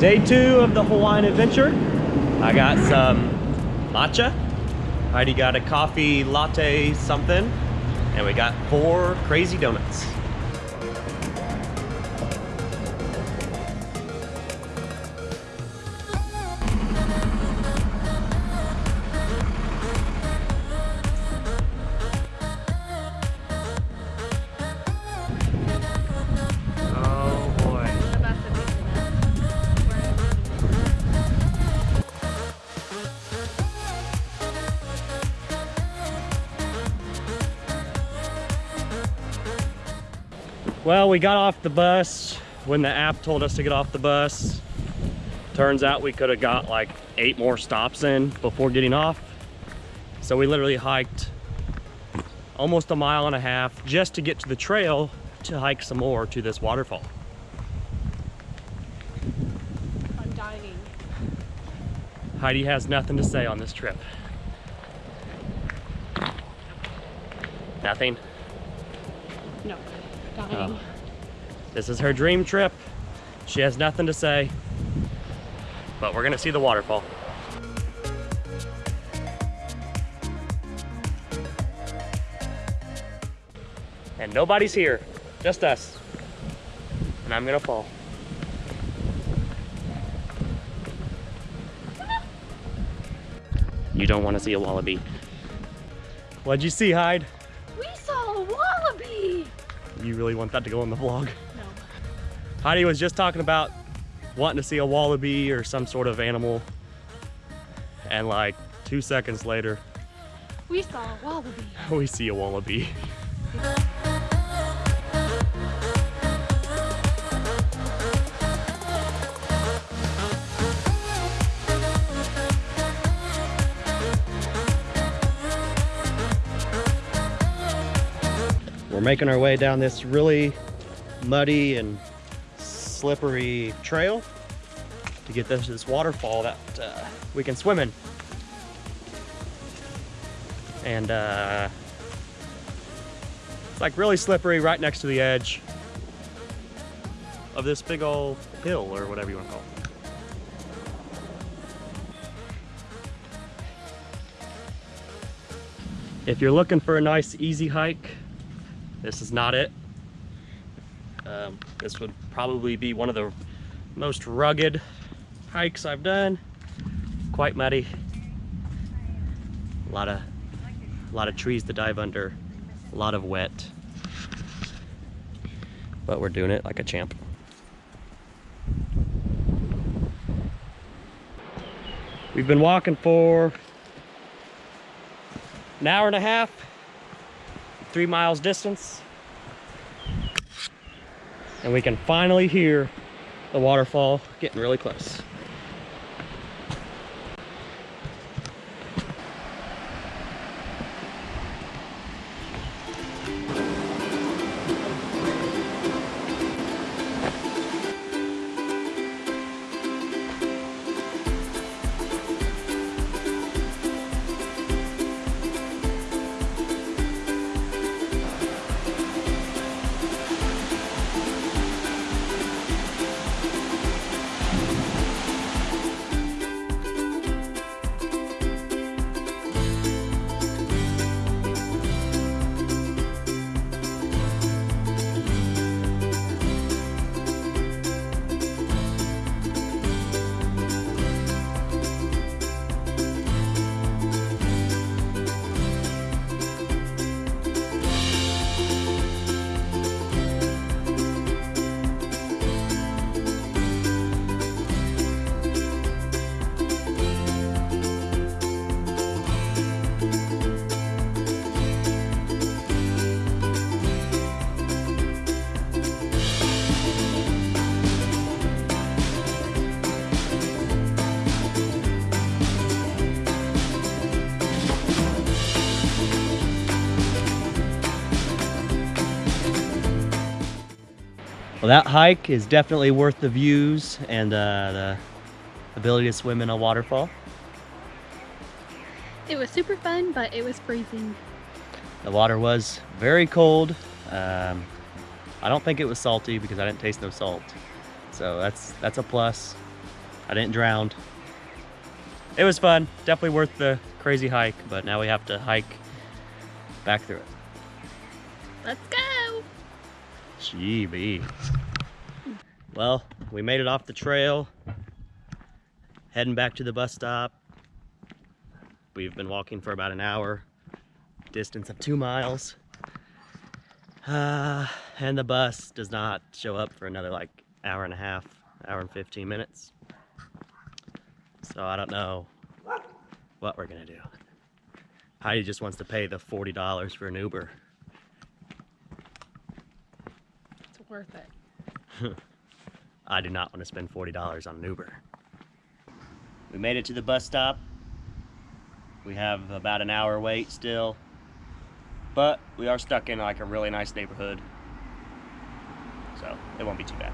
Day two of the Hawaiian adventure. I got some matcha. Heidi got a coffee latte something. And we got four crazy donuts. Well, we got off the bus when the app told us to get off the bus. Turns out we could have got like eight more stops in before getting off. So we literally hiked almost a mile and a half just to get to the trail to hike some more to this waterfall. I'm dying. Heidi has nothing to say on this trip. Nothing. No, Oh. This is her dream trip. She has nothing to say, but we're gonna see the waterfall. And nobody's here, just us. And I'm gonna fall. You don't want to see a wallaby. What'd you see, Hyde? You really want that to go in the vlog? No. Heidi was just talking about wanting to see a wallaby or some sort of animal. And like two seconds later, We saw a wallaby. we see a wallaby. We're making our way down this really muddy and slippery trail to get this, this waterfall that uh, we can swim in. And uh, it's like really slippery right next to the edge of this big old hill or whatever you want to call it. If you're looking for a nice easy hike, this is not it. Um, this would probably be one of the most rugged hikes I've done. Quite muddy. A lot of, a lot of trees to dive under. A lot of wet. But we're doing it like a champ. We've been walking for an hour and a half, three miles distance. And we can finally hear the waterfall getting really close. Well, that hike is definitely worth the views and uh, the ability to swim in a waterfall. It was super fun, but it was freezing. The water was very cold. Um, I don't think it was salty because I didn't taste no salt. So that's that's a plus. I didn't drown. It was fun. Definitely worth the crazy hike, but now we have to hike back through it. Let's go! Gee Well, we made it off the trail. Heading back to the bus stop. We've been walking for about an hour. Distance of two miles. Uh, and the bus does not show up for another like hour and a half, hour and 15 minutes. So I don't know what we're gonna do. Heidi just wants to pay the $40 for an Uber. It's worth it. I do not want to spend $40 on an Uber. We made it to the bus stop. We have about an hour wait still. But we are stuck in like a really nice neighborhood. So it won't be too bad.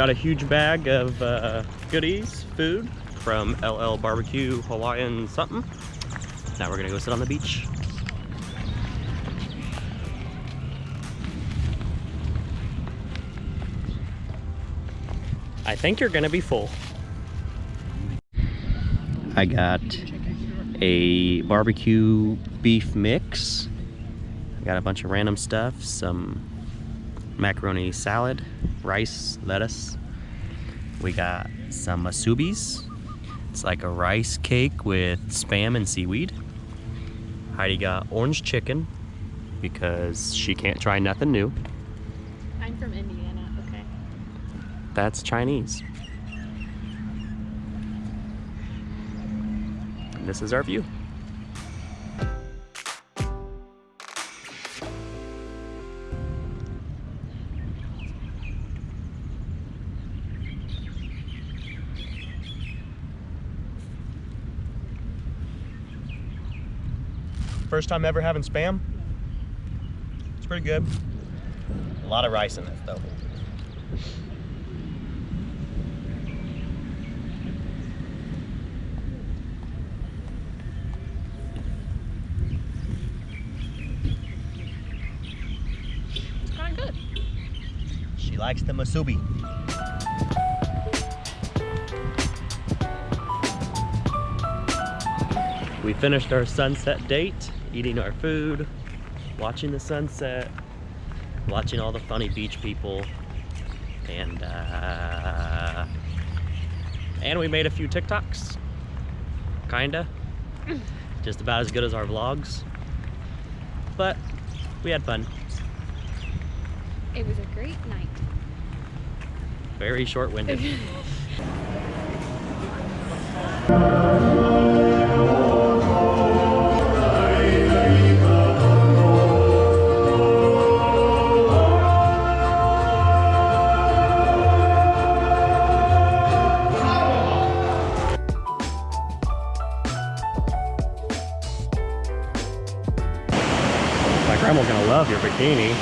Got a huge bag of uh, goodies, food from LL Barbecue Hawaiian something. Now we're gonna go sit on the beach. I think you're gonna be full. I got a barbecue beef mix. I got a bunch of random stuff, some macaroni salad, rice, lettuce. We got some masubis. It's like a rice cake with spam and seaweed. Heidi got orange chicken because she can't try nothing new. I'm from Indiana, okay? That's Chinese. And this is our view. First time ever having spam. It's pretty good. A lot of rice in it though. It's kind of good. She likes the masubi. We finished our sunset date, eating our food, watching the sunset, watching all the funny beach people, and uh, and we made a few TikToks, kinda, just about as good as our vlogs, but we had fun. It was a great night. Very short-winded. love your bikini.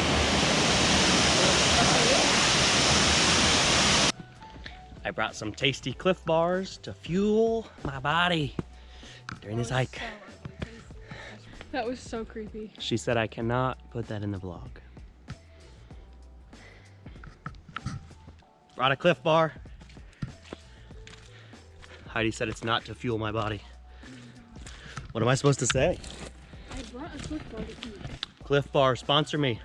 I brought some tasty Clif Bars to fuel my body during this hike. That was so creepy. She said I cannot put that in the vlog. Brought a Clif Bar. Heidi said it's not to fuel my body. What am I supposed to say? I brought a Swift bar to eat. Clif Bar, sponsor me.